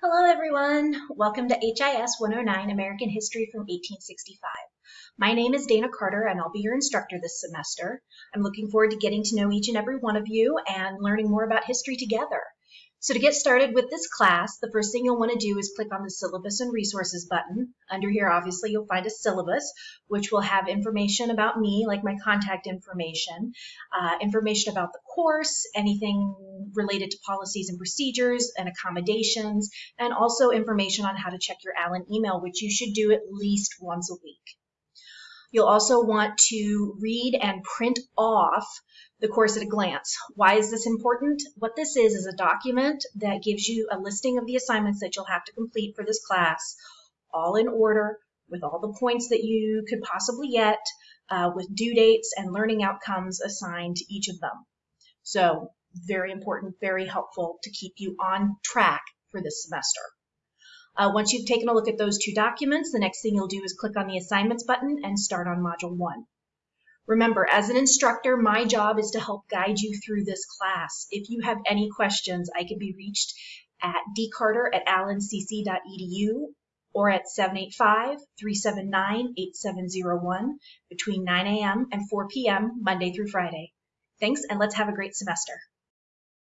Hello everyone! Welcome to HIS 109 American History from 1865. My name is Dana Carter and I'll be your instructor this semester. I'm looking forward to getting to know each and every one of you and learning more about history together. So to get started with this class, the first thing you'll want to do is click on the Syllabus and Resources button. Under here, obviously, you'll find a syllabus, which will have information about me, like my contact information, uh, information about the course, anything related to policies and procedures and accommodations, and also information on how to check your Allen email, which you should do at least once a week. You'll also want to read and print off the course at a glance. Why is this important? What this is is a document that gives you a listing of the assignments that you'll have to complete for this class, all in order, with all the points that you could possibly get, uh, with due dates and learning outcomes assigned to each of them. So very important, very helpful to keep you on track for this semester. Uh, once you've taken a look at those two documents, the next thing you'll do is click on the assignments button and start on module one. Remember, as an instructor, my job is to help guide you through this class. If you have any questions, I can be reached at dcarter at allencc.edu or at 785-379-8701 between 9 a.m. and 4 p.m. Monday through Friday. Thanks, and let's have a great semester.